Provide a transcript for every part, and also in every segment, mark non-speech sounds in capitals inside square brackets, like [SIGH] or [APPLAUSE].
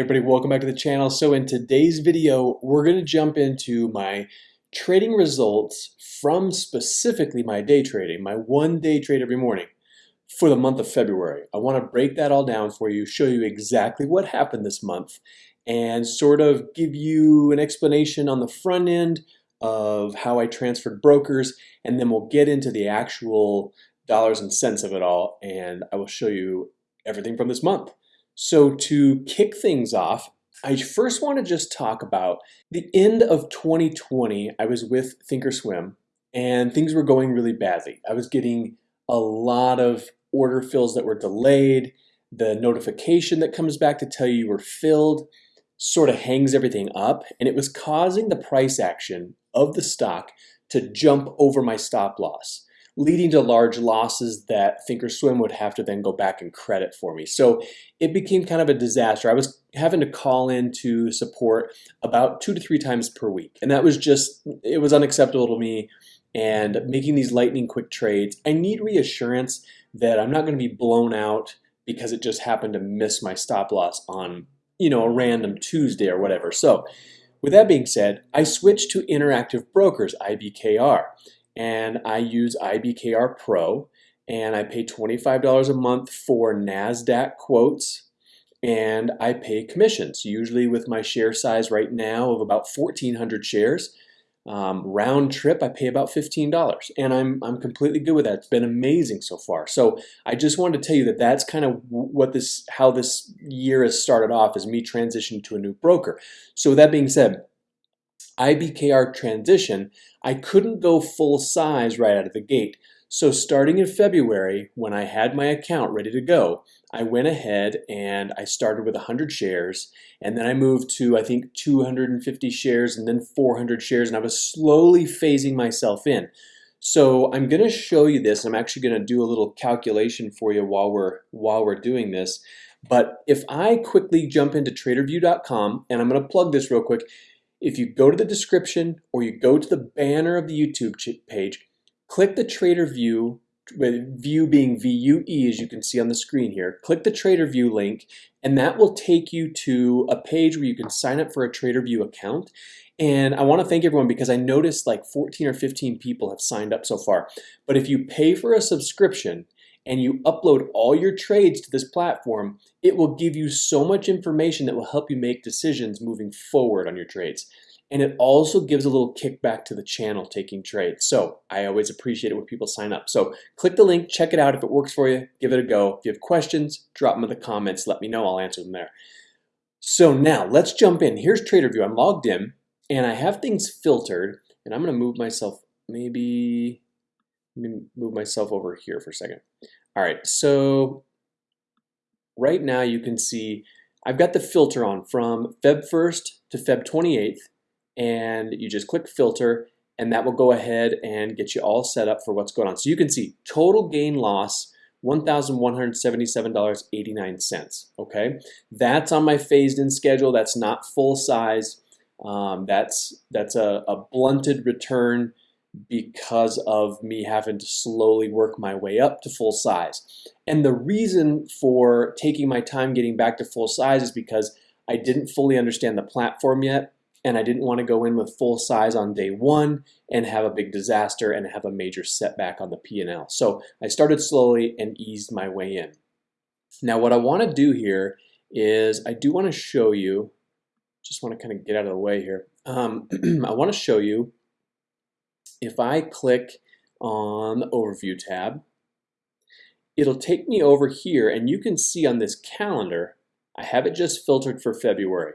everybody, welcome back to the channel. So in today's video, we're gonna jump into my trading results from specifically my day trading, my one day trade every morning for the month of February. I wanna break that all down for you, show you exactly what happened this month, and sort of give you an explanation on the front end of how I transferred brokers, and then we'll get into the actual dollars and cents of it all, and I will show you everything from this month. So to kick things off, I first want to just talk about the end of 2020. I was with Thinkorswim and things were going really badly. I was getting a lot of order fills that were delayed. The notification that comes back to tell you you were filled sort of hangs everything up and it was causing the price action of the stock to jump over my stop loss leading to large losses that Thinkorswim would have to then go back and credit for me. So it became kind of a disaster. I was having to call in to support about two to three times per week. And that was just, it was unacceptable to me. And making these lightning quick trades, I need reassurance that I'm not going to be blown out because it just happened to miss my stop loss on, you know, a random Tuesday or whatever. So with that being said, I switched to Interactive Brokers, IBKR and I use IBKR Pro and I pay $25 a month for NASDAQ quotes and I pay commissions, usually with my share size right now of about 1,400 shares. Um, round trip, I pay about $15 and I'm, I'm completely good with that. It's been amazing so far. So I just wanted to tell you that that's kind of what this, how this year has started off is me transitioning to a new broker. So with that being said, IBKR transition, I couldn't go full size right out of the gate. So starting in February, when I had my account ready to go, I went ahead and I started with 100 shares and then I moved to I think 250 shares and then 400 shares and I was slowly phasing myself in. So I'm going to show you this. I'm actually going to do a little calculation for you while we're while we're doing this. But if I quickly jump into tradervue.com and I'm going to plug this real quick, if you go to the description or you go to the banner of the YouTube page, click the Tradervue, with view being V-U-E as you can see on the screen here, click the Tradervue link and that will take you to a page where you can sign up for a Tradervue account. And I want to thank everyone because I noticed like 14 or 15 people have signed up so far. But if you pay for a subscription, and you upload all your trades to this platform, it will give you so much information that will help you make decisions moving forward on your trades. And it also gives a little kickback to the channel taking trades. So I always appreciate it when people sign up. So click the link, check it out. If it works for you, give it a go. If you have questions, drop them in the comments. Let me know. I'll answer them there. So now let's jump in. Here's Tradervue. I'm logged in and I have things filtered and I'm going to move myself maybe move myself over here for a second. All right, so right now you can see I've got the filter on from Feb 1st to Feb 28th, and you just click filter, and that will go ahead and get you all set up for what's going on. So you can see total gain loss, $1,177.89, okay? That's on my phased in schedule. That's not full size. Um, that's that's a, a blunted return because of me having to slowly work my way up to full size. And the reason for taking my time getting back to full size is because I didn't fully understand the platform yet and I didn't want to go in with full size on day one and have a big disaster and have a major setback on the P&L. So I started slowly and eased my way in. Now what I want to do here is I do want to show you, just want to kind of get out of the way here. Um, [CLEARS THROAT] I want to show you if I click on the Overview tab, it'll take me over here and you can see on this calendar, I have it just filtered for February.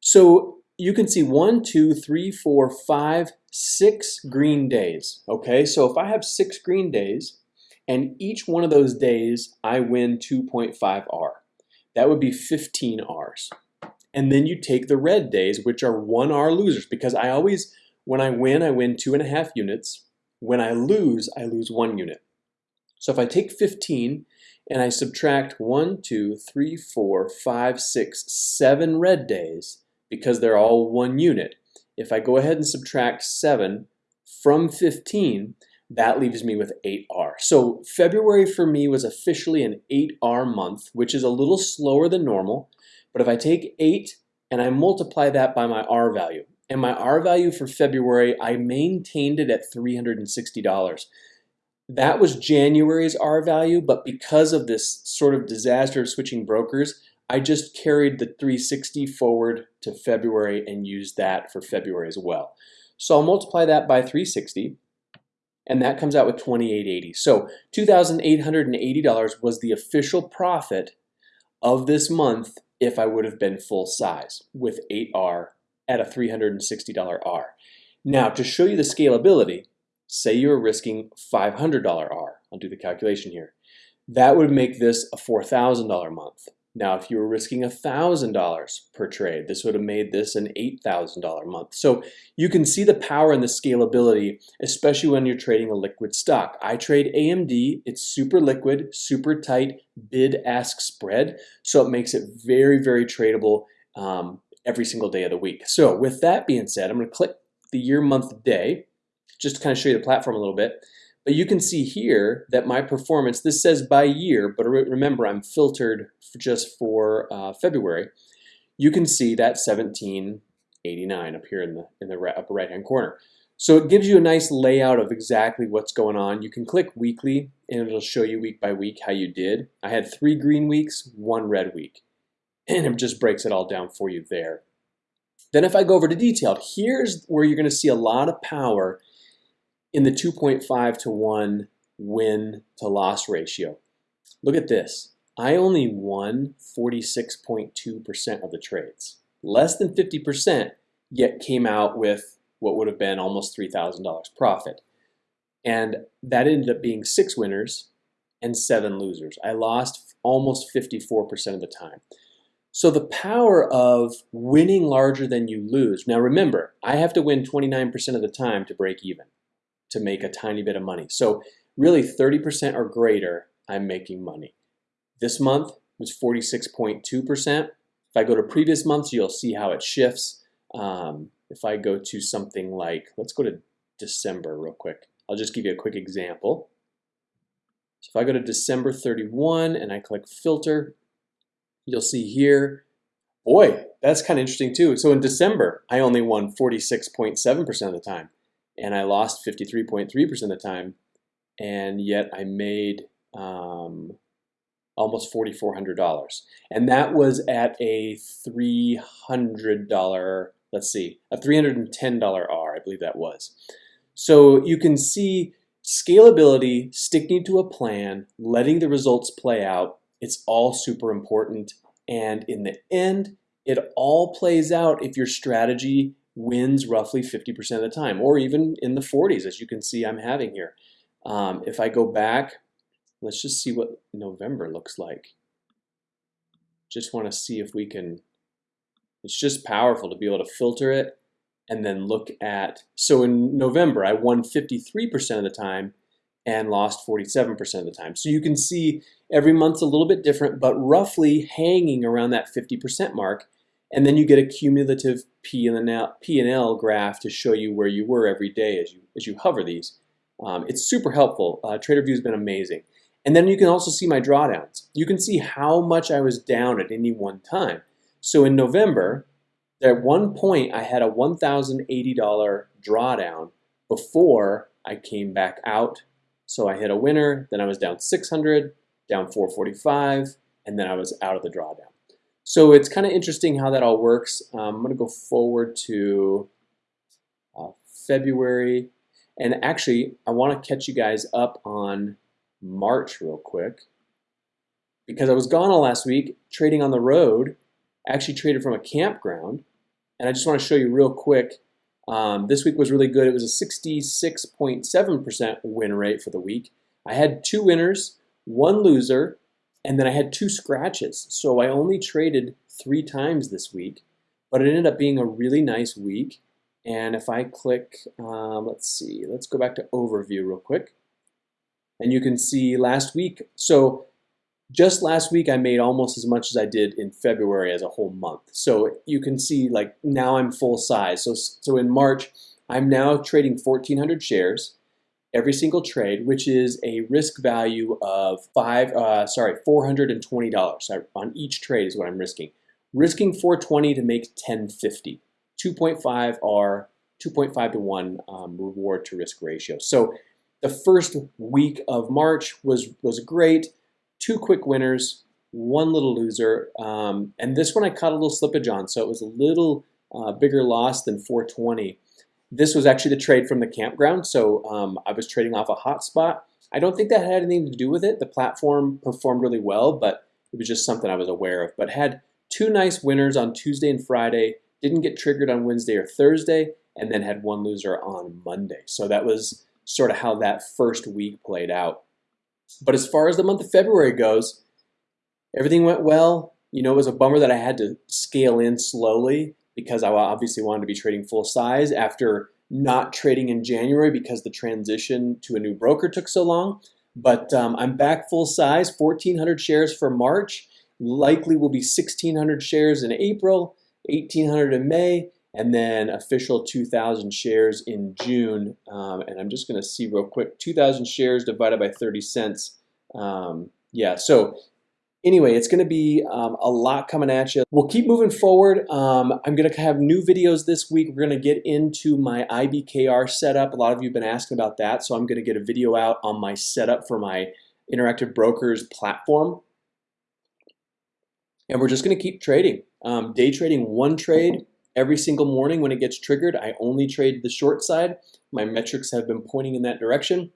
So you can see one, two, three, four, five, six green days. Okay, so if I have six green days and each one of those days I win 2.5 R, that would be 15 Rs. And then you take the red days, which are one R losers, because I always when I win, I win two and a half units. When I lose, I lose one unit. So if I take 15 and I subtract one, two, three, four, five, six, seven red days, because they're all one unit, if I go ahead and subtract 7 from 15, that leaves me with 8R. So February for me was officially an 8R month, which is a little slower than normal But if I take 8 and I multiply that by my R value, and my R value for February, I maintained it at $360. That was January's R value, but because of this sort of disaster of switching brokers, I just carried the 360 forward to February and used that for February as well. So I'll multiply that by 360 and that comes out with 2880. So $2,880 was the official profit of this month if I would have been full size with 8R at a $360 R. Now to show you the scalability, say you were risking $500 R. I'll do the calculation here. That would make this a $4,000 month. Now, if you were risking $1,000 per trade, this would have made this an $8,000 month. So you can see the power and the scalability, especially when you're trading a liquid stock. I trade AMD. It's super liquid, super tight bid-ask spread. So it makes it very, very tradable um, every single day of the week. So with that being said, I'm going to click the year, month, day, just to kind of show you the platform a little bit. But you can see here that my performance, this says by year, but remember I'm filtered for just for uh, February. You can see that 1789 up here in the, in the upper right hand corner. So it gives you a nice layout of exactly what's going on. You can click weekly and it'll show you week by week how you did. I had three green weeks, one red week. And it just breaks it all down for you there. Then if I go over to detailed, here's where you're going to see a lot of power in the 2.5 to 1 win to loss ratio. Look at this. I only won 46.2% of the trades. Less than 50% yet came out with what would have been almost $3,000 profit. And that ended up being six winners and seven losers. I lost almost 54% of the time. So the power of winning larger than you lose. Now remember, I have to win 29% of the time to break even to make a tiny bit of money. So really 30% or greater, I'm making money. This month was 46.2%. If I go to previous months, you'll see how it shifts. Um, if I go to something like, let's go to December real quick. I'll just give you a quick example. So if I go to December 31 and I click filter, you'll see here, boy, that's kind of interesting too. So in December, I only won 46.7% of the time and I lost 53.3% of the time, and yet I made um, almost $4,400. And that was at a $300, let's see, a $310 R, I believe that was. So you can see scalability, sticking to a plan, letting the results play out, it's all super important. And in the end, it all plays out if your strategy wins roughly 50% of the time, or even in the 40s, as you can see I'm having here. Um, if I go back, let's just see what November looks like. Just want to see if we can, it's just powerful to be able to filter it and then look at, so in November, I won 53% of the time and lost 47% of the time. So you can see every month's a little bit different, but roughly hanging around that 50% mark and then you get a cumulative P and L graph to show you where you were every day as you as you hover these. Um, it's super helpful. Uh, Tradervue has been amazing. And then you can also see my drawdowns. You can see how much I was down at any one time. So in November, at one point I had a $1,080 drawdown before I came back out. So I hit a winner, then I was down 600, down 445, and then I was out of the drawdown. So it's kind of interesting how that all works. Um, I'm going to go forward to uh, February. And actually, I want to catch you guys up on March real quick. Because I was gone all last week trading on the road. Actually traded from a campground. And I just want to show you real quick. Um, this week was really good. It was a 66.7% win rate for the week. I had two winners, one loser, and then I had two scratches. So I only traded three times this week, but it ended up being a really nice week. And if I click, um, let's see, let's go back to overview real quick. And you can see last week, so just last week I made almost as much as I did in February as a whole month. So you can see like now I'm full size. So, so in March, I'm now trading 1,400 shares every single trade, which is a risk value of five, uh, sorry, $420 on each trade is what I'm risking. risking 420 to make 1050. 2.5 R, 2.5 to 1 um, reward to risk ratio. So the first week of March was, was great. Two quick winners, one little loser. Um, and this one I caught a little slippage on, so it was a little uh, bigger loss than 420. This was actually the trade from the campground, so um, I was trading off a hotspot. I don't think that had anything to do with it. The platform performed really well, but it was just something I was aware of. But had two nice winners on Tuesday and Friday, didn't get triggered on Wednesday or Thursday, and then had one loser on Monday. So that was sort of how that first week played out. But as far as the month of February goes, everything went well. You know, it was a bummer that I had to scale in slowly because I obviously wanted to be trading full size after not trading in January because the transition to a new broker took so long. But um, I'm back full size, 1,400 shares for March. Likely will be 1,600 shares in April, 1,800 in May, and then official 2,000 shares in June. Um, and I'm just going to see real quick, 2,000 shares divided by 30 cents. Um, yeah, so anyway, it's going to be um, a lot coming at you. We'll keep moving forward. Um, I'm going to have new videos this week. We're going to get into my IBKR setup. A lot of you have been asking about that, so I'm going to get a video out on my setup for my Interactive Brokers platform. And we're just going to keep trading. Um, day trading one trade Every single morning when it gets triggered, I only trade the short side. My metrics have been pointing in that direction.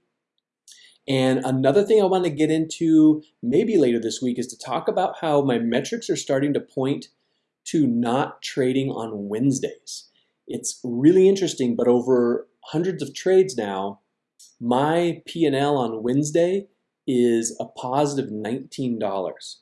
And another thing I want to get into maybe later this week is to talk about how my metrics are starting to point to not trading on Wednesdays. It's really interesting, but over hundreds of trades now, my P&L on Wednesday is a positive $19.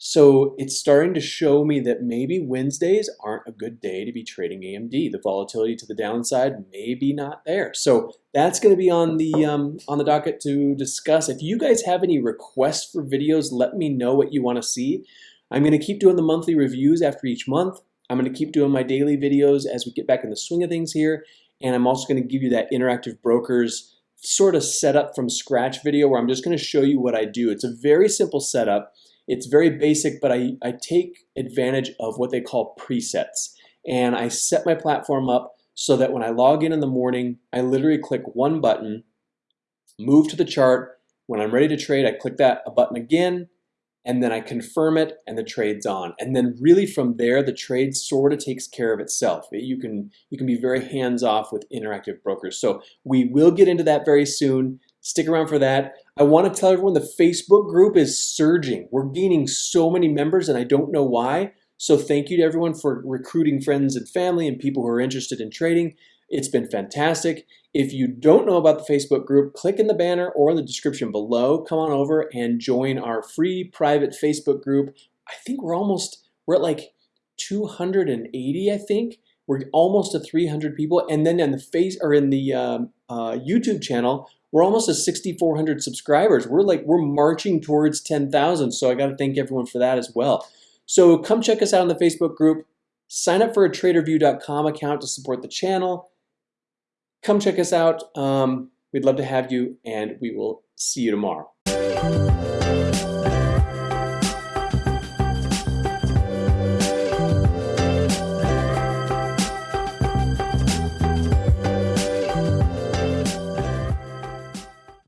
So it's starting to show me that maybe Wednesdays aren't a good day to be trading AMD. The volatility to the downside may be not there. So that's going to be on the um, on the docket to discuss. If you guys have any requests for videos, let me know what you want to see. I'm going to keep doing the monthly reviews after each month. I'm going to keep doing my daily videos as we get back in the swing of things here. And I'm also going to give you that interactive brokers sort of setup from scratch video where I'm just going to show you what I do. It's a very simple setup. It's very basic, but I, I take advantage of what they call presets. And I set my platform up so that when I log in in the morning, I literally click one button, move to the chart. When I'm ready to trade, I click that a button again, and then I confirm it and the trade's on. And then really from there, the trade sort of takes care of itself. You can, you can be very hands-off with interactive brokers. So we will get into that very soon. Stick around for that. I want to tell everyone the Facebook group is surging. We're gaining so many members and I don't know why. So thank you to everyone for recruiting friends and family and people who are interested in trading. It's been fantastic. If you don't know about the Facebook group, click in the banner or in the description below. Come on over and join our free private Facebook group. I think we're almost, we're at like 280, I think. We're almost to 300 people. And then in the face or in the um, uh, YouTube channel, we're almost at 6,400 subscribers. We're like, we're marching towards 10,000. So I got to thank everyone for that as well. So come check us out on the Facebook group. Sign up for a tradervue.com account to support the channel. Come check us out. Um, we'd love to have you and we will see you tomorrow.